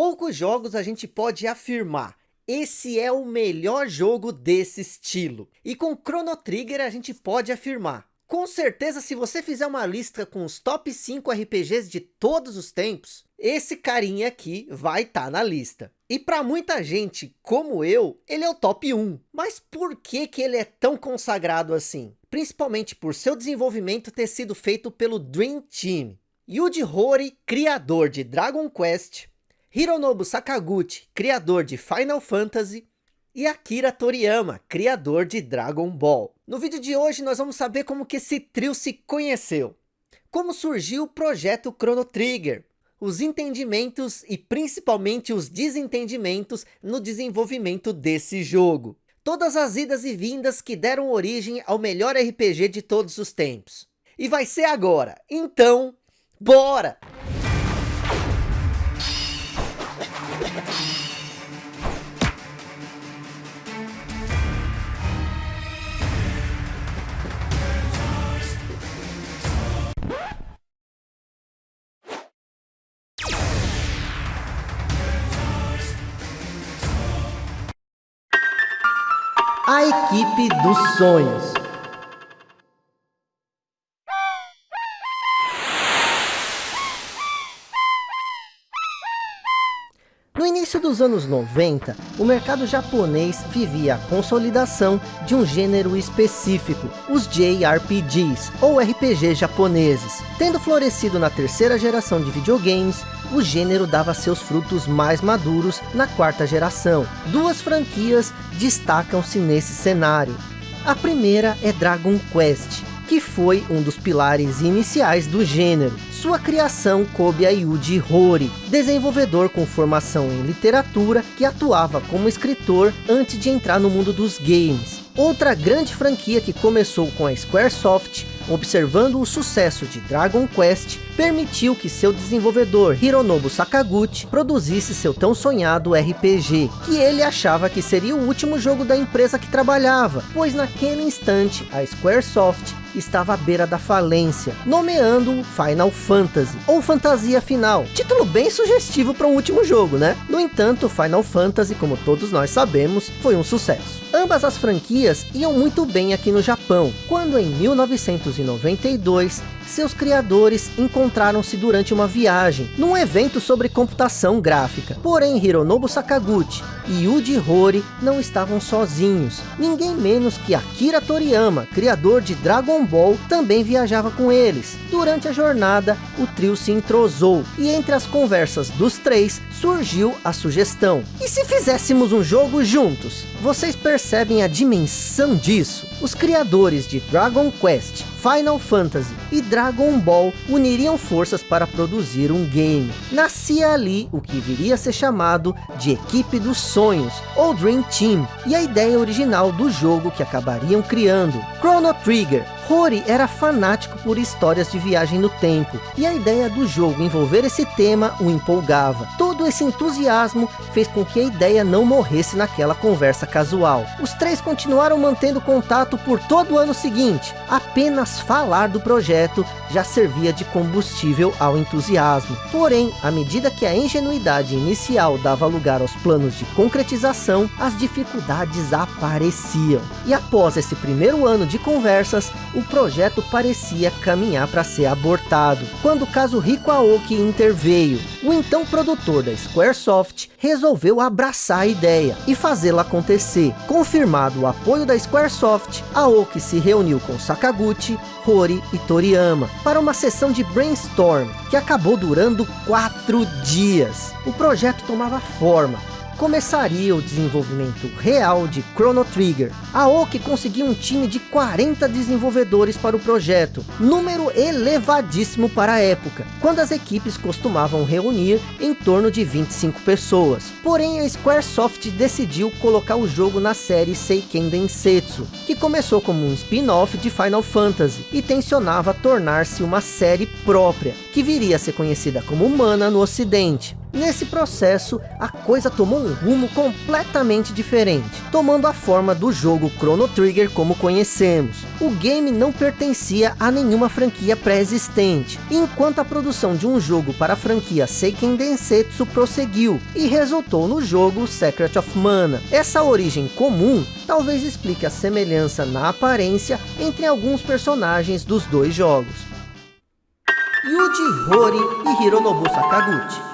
poucos jogos a gente pode afirmar esse é o melhor jogo desse estilo. E com Chrono Trigger a gente pode afirmar. Com certeza, se você fizer uma lista com os top 5 RPGs de todos os tempos, esse carinha aqui vai estar tá na lista. E para muita gente, como eu, ele é o top 1. Mas por que, que ele é tão consagrado assim? Principalmente por seu desenvolvimento ter sido feito pelo Dream Team. Yuji Horii, criador de Dragon Quest, Hironobu Sakaguchi, criador de Final Fantasy, e Akira Toriyama, criador de Dragon Ball. No vídeo de hoje nós vamos saber como que esse trio se conheceu, como surgiu o projeto Chrono Trigger, os entendimentos e principalmente os desentendimentos no desenvolvimento desse jogo. Todas as idas e vindas que deram origem ao melhor RPG de todos os tempos. E vai ser agora, então, bora! A equipe dos sonhos. No início dos anos 90, o mercado japonês vivia a consolidação de um gênero específico, os JRPGs, ou RPG japoneses. Tendo florescido na terceira geração de videogames, o gênero dava seus frutos mais maduros na quarta geração. Duas franquias destacam-se nesse cenário. A primeira é Dragon Quest, que foi um dos pilares iniciais do gênero. Sua criação coube a Yuji Horii, desenvolvedor com formação em literatura que atuava como escritor antes de entrar no mundo dos games. Outra grande franquia que começou com a Squaresoft observando o sucesso de Dragon Quest, permitiu que seu desenvolvedor Hironobu Sakaguchi produzisse seu tão sonhado RPG, que ele achava que seria o último jogo da empresa que trabalhava, pois naquele instante a Squaresoft estava à beira da falência, nomeando Final Fantasy, ou Fantasia Final. Título bem sugestivo para um último jogo, né? No entanto, Final Fantasy, como todos nós sabemos, foi um sucesso. Ambas as franquias iam muito bem aqui no Japão, quando em 1992 seus criadores encontraram-se durante uma viagem, num evento sobre computação gráfica. Porém, Hironobu Sakaguchi e Yuji Horii não estavam sozinhos. Ninguém menos que Akira Toriyama, criador de Dragon Ball, também viajava com eles. Durante a jornada, o trio se entrosou, e entre as conversas dos três, surgiu a sugestão. E se fizéssemos um jogo juntos? Vocês percebem a dimensão disso? Os criadores de Dragon Quest, Final Fantasy e Dragon Ball uniriam forças para produzir um game. Nascia ali o que viria a ser chamado de Equipe dos Sonhos, ou Dream Team, e a ideia original do jogo que acabariam criando, Chrono Trigger, Rory era fanático por histórias de viagem no tempo, e a ideia do jogo envolver esse tema o empolgava. Todo esse entusiasmo fez com que a ideia não morresse naquela conversa casual. Os três continuaram mantendo contato por todo o ano seguinte. Apenas falar do projeto já servia de combustível ao entusiasmo. Porém, à medida que a ingenuidade inicial dava lugar aos planos de concretização, as dificuldades apareciam. E após esse primeiro ano de conversas, o projeto parecia caminhar para ser abortado, quando Kazuhiko Aoki interveio. O então produtor da Squaresoft resolveu abraçar a ideia e fazê-la acontecer. Confirmado o apoio da Squaresoft, Aoki se reuniu com Sakaguchi, Hori e Toriyama para uma sessão de brainstorm que acabou durando quatro dias. O projeto tomava forma começaria o desenvolvimento real de Chrono Trigger. A Oki conseguiu um time de 40 desenvolvedores para o projeto, número elevadíssimo para a época, quando as equipes costumavam reunir em torno de 25 pessoas. Porém, a Squaresoft decidiu colocar o jogo na série Seiken Densetsu, que começou como um spin-off de Final Fantasy e tensionava tornar-se uma série própria, que viria a ser conhecida como Mana no ocidente. Nesse processo, a coisa tomou um rumo completamente diferente, tomando a forma do jogo Chrono Trigger como conhecemos. O game não pertencia a nenhuma franquia pré-existente, enquanto a produção de um jogo para a franquia Seiken Densetsu prosseguiu, e resultou no jogo Secret of Mana. Essa origem comum talvez explique a semelhança na aparência entre alguns personagens dos dois jogos. Yuji Horii e Hironobu Sakaguchi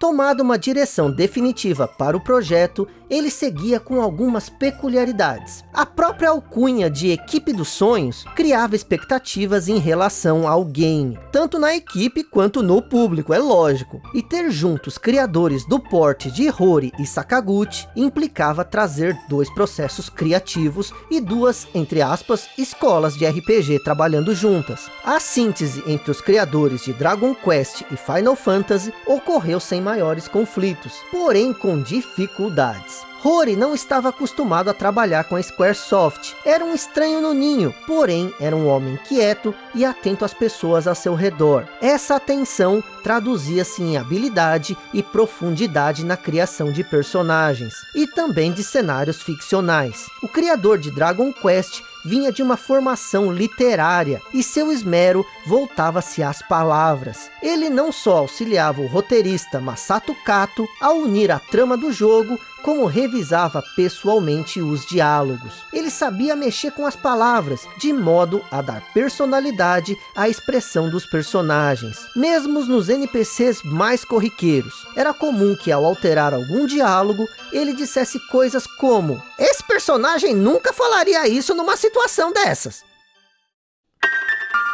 Tomada uma direção definitiva para o projeto, ele seguia com algumas peculiaridades. A própria alcunha de Equipe dos Sonhos criava expectativas em relação ao game, tanto na equipe quanto no público, é lógico. E ter juntos criadores do porte de Hori e Sakaguchi implicava trazer dois processos criativos e duas, entre aspas, escolas de RPG trabalhando juntas. A síntese entre os criadores de Dragon Quest e Final Fantasy ocorreu sem maiores conflitos, porém com dificuldades. Rory não estava acostumado a trabalhar com a Squaresoft. Era um estranho no ninho, porém era um homem quieto e atento às pessoas ao seu redor. Essa atenção traduzia-se em habilidade e profundidade na criação de personagens, e também de cenários ficcionais. O criador de Dragon Quest vinha de uma formação literária e seu esmero voltava-se às palavras. Ele não só auxiliava o roteirista Masato Kato a unir a trama do jogo, como revisava pessoalmente os diálogos. Ele sabia mexer com as palavras, de modo a dar personalidade à expressão dos personagens. Mesmo nos NPCs mais corriqueiros, era comum que ao alterar algum diálogo, ele dissesse coisas como Esse personagem nunca falaria isso numa situação dessas.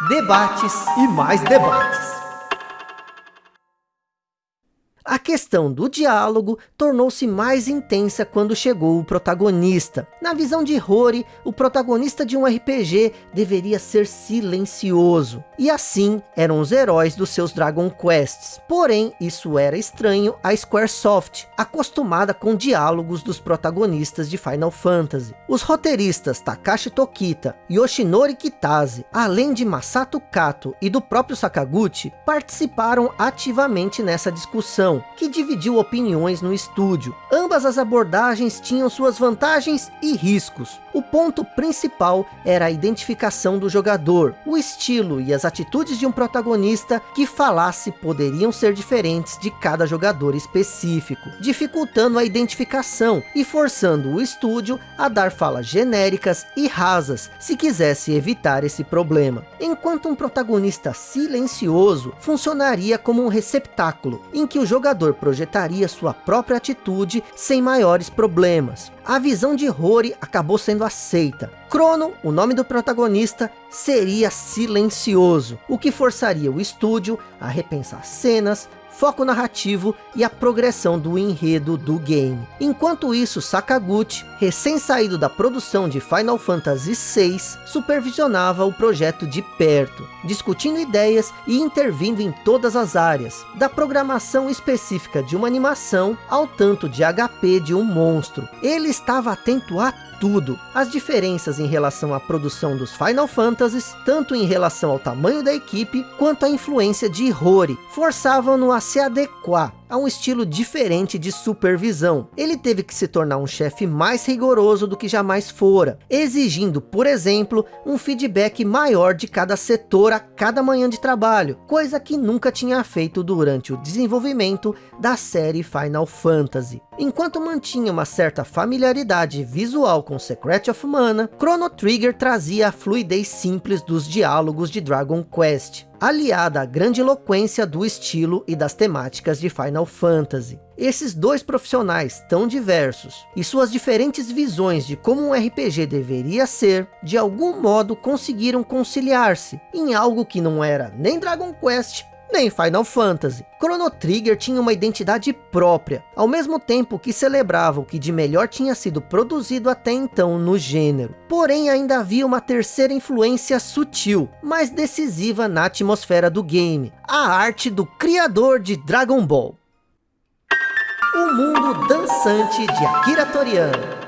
Debates e mais debates. A questão do diálogo tornou-se mais intensa quando chegou o protagonista. Na visão de Rory, o protagonista de um RPG deveria ser silencioso. E assim eram os heróis dos seus Dragon Quests. Porém, isso era estranho a Squaresoft, acostumada com diálogos dos protagonistas de Final Fantasy. Os roteiristas Takashi Tokita Yoshinori Kitase, além de Masato Kato e do próprio Sakaguchi, participaram ativamente nessa discussão que dividiu opiniões no estúdio. Ambas as abordagens tinham suas vantagens e riscos. O ponto principal era a identificação do jogador. O estilo e as atitudes de um protagonista que falasse poderiam ser diferentes de cada jogador específico, dificultando a identificação e forçando o estúdio a dar falas genéricas e rasas, se quisesse evitar esse problema. Enquanto um protagonista silencioso funcionaria como um receptáculo, em que o jogador jogador projetaria sua própria atitude sem maiores problemas. A visão de Rory acabou sendo aceita. Crono, o nome do protagonista, seria silencioso, o que forçaria o estúdio a repensar cenas, foco narrativo e a progressão do enredo do game. Enquanto isso, Sakaguchi, recém-saído da produção de Final Fantasy VI, supervisionava o projeto de perto, discutindo ideias e intervindo em todas as áreas, da programação específica de uma animação ao tanto de HP de um monstro. Ele estava atento a tudo. As diferenças em relação à produção dos Final Fantasies, tanto em relação ao tamanho da equipe, quanto à influência de Rory, forçavam-no a se adequar a um estilo diferente de supervisão. Ele teve que se tornar um chefe mais rigoroso do que jamais fora, exigindo, por exemplo, um feedback maior de cada setor a cada manhã de trabalho, coisa que nunca tinha feito durante o desenvolvimento da série Final Fantasy. Enquanto mantinha uma certa familiaridade visual com Secret of Mana, Chrono Trigger trazia a fluidez simples dos diálogos de Dragon Quest aliada à grande eloquência do estilo e das temáticas de Final Fantasy. Esses dois profissionais tão diversos e suas diferentes visões de como um RPG deveria ser, de algum modo conseguiram conciliar-se em algo que não era nem Dragon Quest nem Final Fantasy. Chrono Trigger tinha uma identidade própria, ao mesmo tempo que celebrava o que de melhor tinha sido produzido até então no gênero. Porém, ainda havia uma terceira influência sutil, mas decisiva na atmosfera do game, a arte do criador de Dragon Ball. O mundo dançante de Akira Toriyama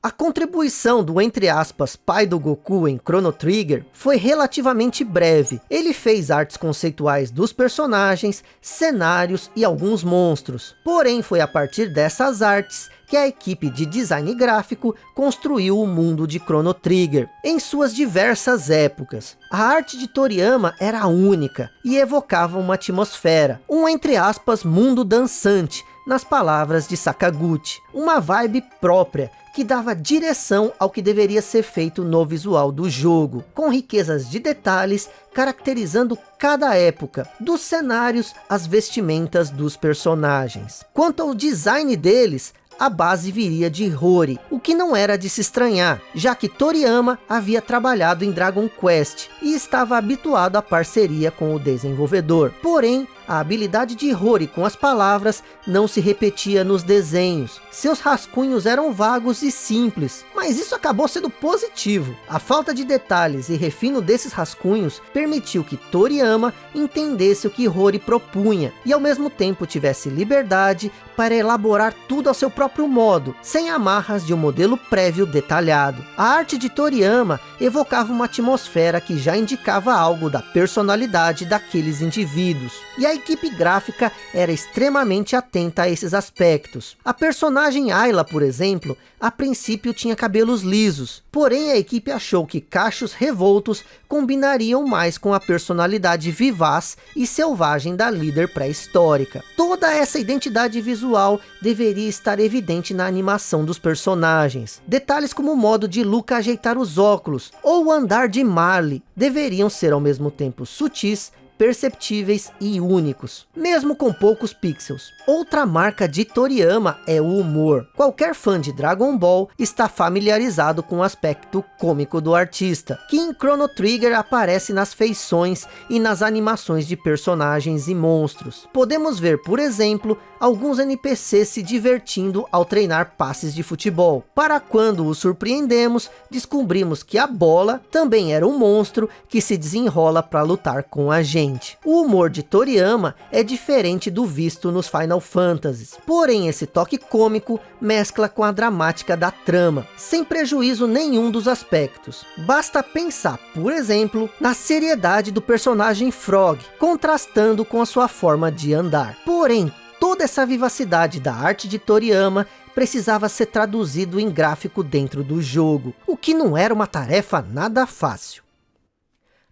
A contribuição do, entre aspas, pai do Goku em Chrono Trigger foi relativamente breve. Ele fez artes conceituais dos personagens, cenários e alguns monstros. Porém, foi a partir dessas artes que a equipe de design gráfico construiu o mundo de Chrono Trigger, em suas diversas épocas. A arte de Toriyama era única, e evocava uma atmosfera, um entre aspas mundo dançante, nas palavras de Sakaguchi. Uma vibe própria, que dava direção ao que deveria ser feito no visual do jogo, com riquezas de detalhes caracterizando cada época, dos cenários às vestimentas dos personagens. Quanto ao design deles, a base viria de Rory, o que não era de se estranhar, já que Toriyama havia trabalhado em Dragon Quest e estava habituado à parceria com o desenvolvedor. Porém, a habilidade de Rory com as palavras não se repetia nos desenhos. Seus rascunhos eram vagos e simples, mas isso acabou sendo positivo. A falta de detalhes e refino desses rascunhos permitiu que Toriyama entendesse o que Rory propunha e ao mesmo tempo tivesse liberdade para elaborar tudo ao seu próprio modo, sem amarras de um modelo prévio detalhado. A arte de Toriyama evocava uma atmosfera que já indicava algo da personalidade daqueles indivíduos. E a equipe gráfica era extremamente atenta a esses aspectos. A personagem Ayla, por exemplo, a princípio tinha cabelos lisos, porém a equipe achou que cachos revoltos combinariam mais com a personalidade vivaz e selvagem da líder pré-histórica. Toda essa identidade visual deveria estar evidente na animação dos personagens. Detalhes como o modo de Luca ajeitar os óculos, ou o andar de Marley, deveriam ser ao mesmo tempo sutis perceptíveis e únicos, mesmo com poucos pixels. Outra marca de Toriyama é o humor. Qualquer fã de Dragon Ball está familiarizado com o aspecto cômico do artista, que em Chrono Trigger aparece nas feições e nas animações de personagens e monstros. Podemos ver, por exemplo, alguns NPCs se divertindo ao treinar passes de futebol. Para quando os surpreendemos, descobrimos que a bola também era um monstro que se desenrola para lutar com a gente. O humor de Toriyama é diferente do visto nos Final Fantasies, porém esse toque cômico mescla com a dramática da trama, sem prejuízo nenhum dos aspectos. Basta pensar, por exemplo, na seriedade do personagem Frog, contrastando com a sua forma de andar. Porém, toda essa vivacidade da arte de Toriyama precisava ser traduzido em gráfico dentro do jogo, o que não era uma tarefa nada fácil.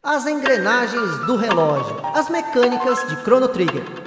As engrenagens do relógio. As mecânicas de Chrono Trigger.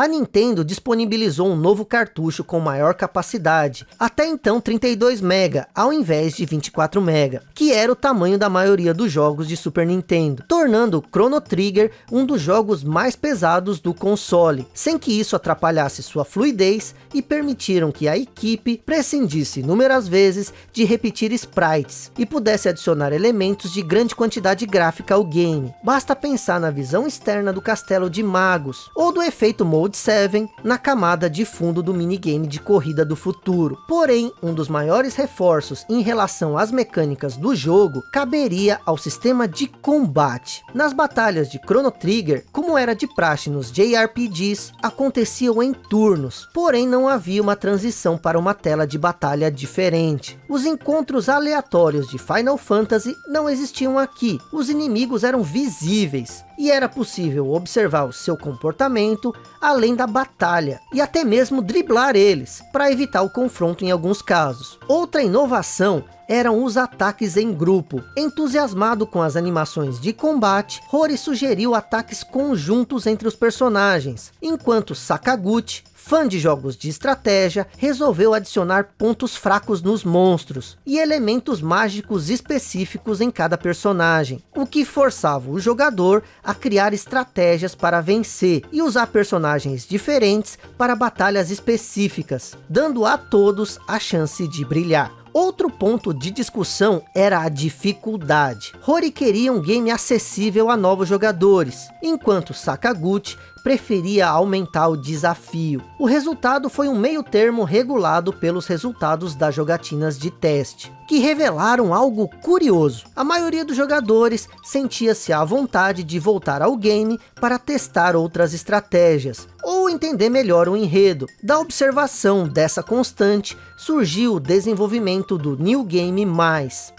A Nintendo disponibilizou um novo cartucho com maior capacidade, até então 32 MB, ao invés de 24 MB, que era o tamanho da maioria dos jogos de Super Nintendo, tornando Chrono Trigger um dos jogos mais pesados do console, sem que isso atrapalhasse sua fluidez e permitiram que a equipe prescindisse inúmeras vezes de repetir sprites e pudesse adicionar elementos de grande quantidade gráfica ao game. Basta pensar na visão externa do castelo de magos, ou do efeito Mode Mode 7 na camada de fundo do minigame de corrida do futuro. Porém, um dos maiores reforços em relação às mecânicas do jogo caberia ao sistema de combate. Nas batalhas de Chrono Trigger, como era de praxe nos JRPGs, aconteciam em turnos, porém não havia uma transição para uma tela de batalha diferente. Os encontros aleatórios de Final Fantasy não existiam aqui, os inimigos eram visíveis, e era possível observar o seu comportamento além da batalha e até mesmo driblar eles para evitar o confronto em alguns casos. Outra inovação eram os ataques em grupo. Entusiasmado com as animações de combate, Rory sugeriu ataques conjuntos entre os personagens, enquanto Sakaguchi fã de jogos de estratégia, resolveu adicionar pontos fracos nos monstros e elementos mágicos específicos em cada personagem, o que forçava o jogador a criar estratégias para vencer e usar personagens diferentes para batalhas específicas, dando a todos a chance de brilhar. Outro ponto de discussão era a dificuldade. Rory queria um game acessível a novos jogadores, enquanto Sakaguchi preferia aumentar o desafio. O resultado foi um meio termo regulado pelos resultados das jogatinas de teste, que revelaram algo curioso. A maioria dos jogadores sentia-se à vontade de voltar ao game para testar outras estratégias, ou entender melhor o enredo. Da observação dessa constante, surgiu o desenvolvimento do New Game+,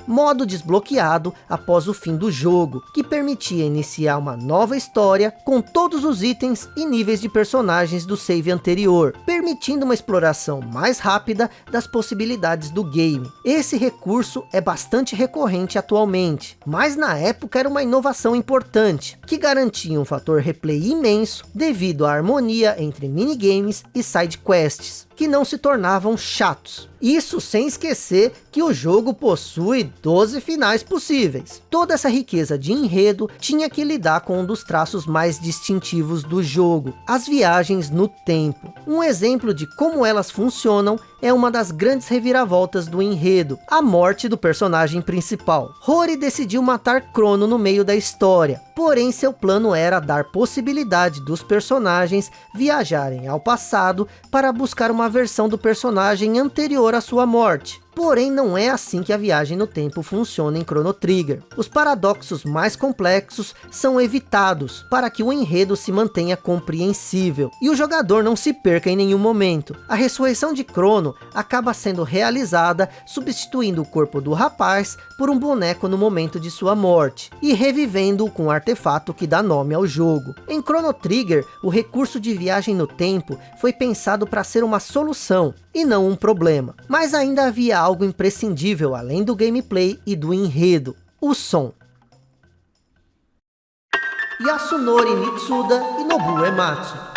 modo desbloqueado após o fim do jogo, que permitia iniciar uma nova história com todos os itens e níveis de personagens do save anterior, permitindo uma exploração mais rápida das possibilidades do game. Esse recurso é bastante recorrente atualmente, mas na época era uma inovação importante, que garantia um fator replay imenso devido à harmonia entre minigames e side quests que não se tornavam chatos. Isso sem esquecer que o jogo possui 12 finais possíveis. Toda essa riqueza de enredo tinha que lidar com um dos traços mais distintivos do jogo, as viagens no tempo. Um exemplo de como elas funcionam é uma das grandes reviravoltas do enredo, a morte do personagem principal. Rory decidiu matar Crono no meio da história, porém seu plano era dar possibilidade dos personagens viajarem ao passado para buscar uma versão do personagem anterior à sua morte. Porém, não é assim que a viagem no tempo funciona em Chrono Trigger. Os paradoxos mais complexos são evitados, para que o enredo se mantenha compreensível, e o jogador não se perca em nenhum momento. A ressurreição de Crono acaba sendo realizada, substituindo o corpo do rapaz por um boneco no momento de sua morte, e revivendo-o com o artefato que dá nome ao jogo. Em Chrono Trigger, o recurso de viagem no tempo foi pensado para ser uma solução, e não um problema. Mas ainda havia algo imprescindível além do gameplay e do enredo, o som. Yasunori Mitsuda e Nobuo Ematsu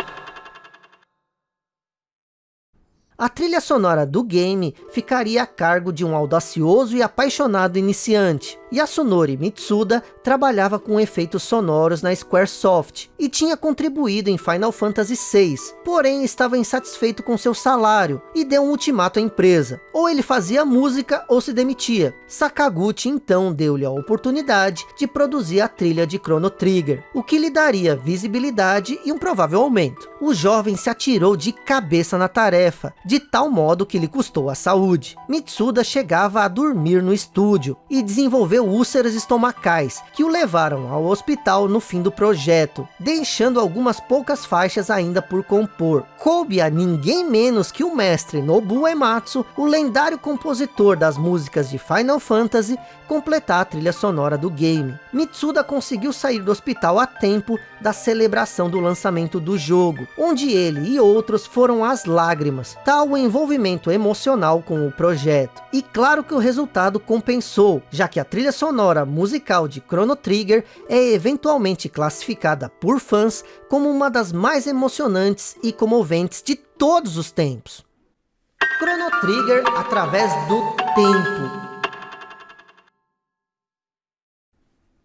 A trilha sonora do game ficaria a cargo de um audacioso e apaixonado iniciante. Yasunori Mitsuda trabalhava com efeitos sonoros na Squaresoft e tinha contribuído em Final Fantasy VI, porém estava insatisfeito com seu salário e deu um ultimato à empresa. Ou ele fazia música ou se demitia. Sakaguchi então deu-lhe a oportunidade de produzir a trilha de Chrono Trigger, o que lhe daria visibilidade e um provável aumento. O jovem se atirou de cabeça na tarefa, tal modo que lhe custou a saúde. Mitsuda chegava a dormir no estúdio e desenvolveu úlceras estomacais, que o levaram ao hospital no fim do projeto, deixando algumas poucas faixas ainda por compor. Coube a ninguém menos que o mestre Nobuo Ematsu, o lendário compositor das músicas de Final Fantasy, completar a trilha sonora do game. Mitsuda conseguiu sair do hospital a tempo da celebração do lançamento do jogo, onde ele e outros foram às lágrimas, tal o envolvimento emocional com o projeto. E claro que o resultado compensou, já que a trilha sonora musical de Chrono Trigger é eventualmente classificada por fãs como uma das mais emocionantes e comoventes de todos os tempos. Chrono Trigger através do tempo.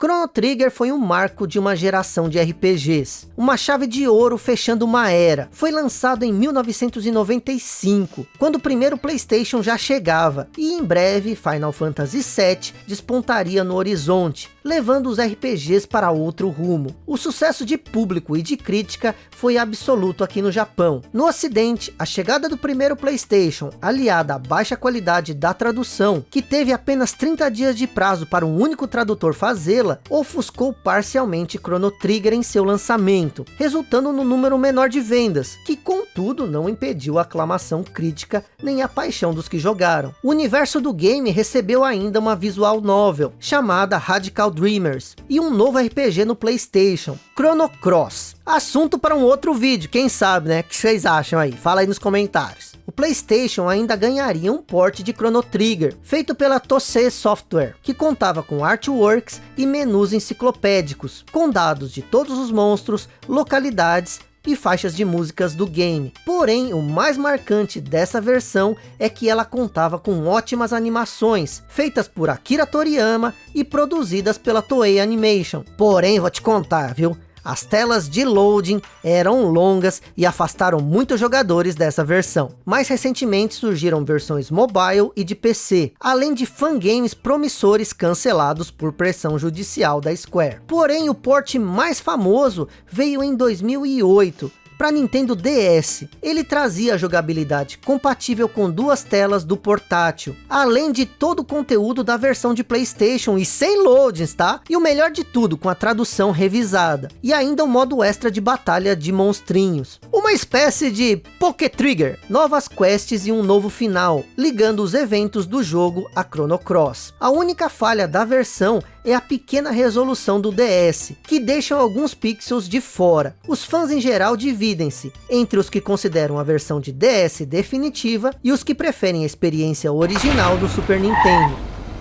Chrono Trigger foi um marco de uma geração de RPGs, uma chave de ouro fechando uma era. Foi lançado em 1995, quando o primeiro Playstation já chegava, e em breve Final Fantasy VII despontaria no horizonte, levando os RPGs para outro rumo. O sucesso de público e de crítica foi absoluto aqui no Japão. No ocidente, a chegada do primeiro Playstation, aliada à baixa qualidade da tradução, que teve apenas 30 dias de prazo para um único tradutor fazê-la, ofuscou parcialmente Chrono Trigger em seu lançamento, resultando no número menor de vendas, que contudo não impediu a aclamação crítica nem a paixão dos que jogaram. O universo do game recebeu ainda uma visual novel, chamada Radical Dreamers, e um novo RPG no Playstation, Chrono Cross. Assunto para um outro vídeo, quem sabe, né? O que vocês acham aí? Fala aí nos comentários o Playstation ainda ganharia um port de Chrono Trigger, feito pela Tosei Software, que contava com artworks e menus enciclopédicos, com dados de todos os monstros, localidades e faixas de músicas do game. Porém, o mais marcante dessa versão é que ela contava com ótimas animações, feitas por Akira Toriyama e produzidas pela Toei Animation. Porém, vou te contar, viu? As telas de loading eram longas e afastaram muitos jogadores dessa versão. Mais recentemente surgiram versões mobile e de PC, além de fangames promissores cancelados por pressão judicial da Square. Porém, o port mais famoso veio em 2008, para Nintendo DS. Ele trazia a jogabilidade compatível com duas telas do portátil, além de todo o conteúdo da versão de Playstation e sem loadings, tá? E o melhor de tudo, com a tradução revisada. E ainda o modo extra de batalha de monstrinhos. Uma espécie de Poké Trigger, novas quests e um novo final, ligando os eventos do jogo a Chrono Cross. A única falha da versão é a pequena resolução do DS, que deixam alguns pixels de fora. Os fãs em geral dividem-se entre os que consideram a versão de DS definitiva e os que preferem a experiência original do Super Nintendo.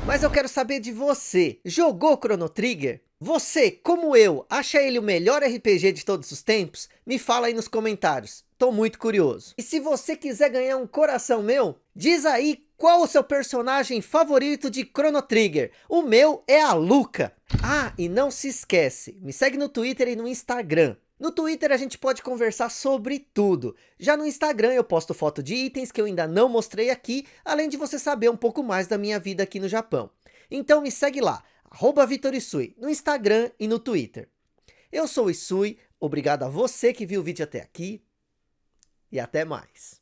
Mas eu quero saber de você, jogou Chrono Trigger? Você, como eu, acha ele o melhor RPG de todos os tempos? Me fala aí nos comentários, tô muito curioso. E se você quiser ganhar um coração meu, diz aí qual o seu personagem favorito de Chrono Trigger? O meu é a Luca. Ah, e não se esquece, me segue no Twitter e no Instagram. No Twitter a gente pode conversar sobre tudo. Já no Instagram eu posto foto de itens que eu ainda não mostrei aqui, além de você saber um pouco mais da minha vida aqui no Japão. Então me segue lá, arroba Vitorisui, no Instagram e no Twitter. Eu sou o Isui, obrigado a você que viu o vídeo até aqui, e até mais.